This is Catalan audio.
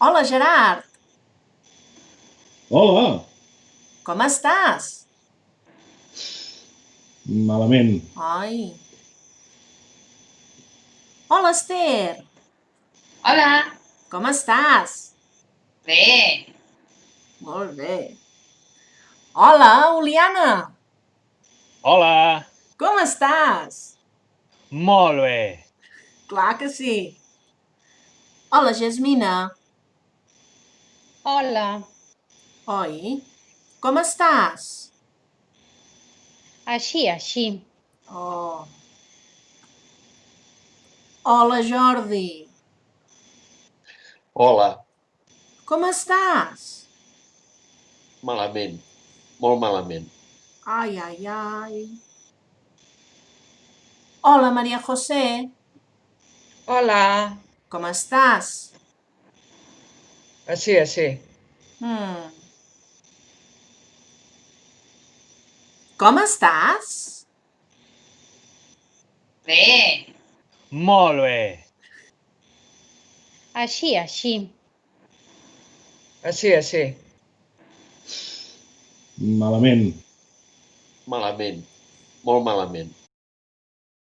Hola, Gerard. Hola! Com estàs? Malament. Ai. Hola, Esther. Hola. Com estàs? Bé. Molt bé. Hola, Oliana. Hola, Com estàs? molt bé. Clar que sí. Hola, Jasmina. Hola, Oi? Com estàs? així, així. Oh. Hola, Jordi. Hola, Com estàs? malament, molt malament. Ai, ai, ai. Hola, Maria José. Hola, Com estàs? Així, així. Hmm. Com estàs? Bé. Molt bé. Així, així. Així, així. Malament. Malament, molt malament.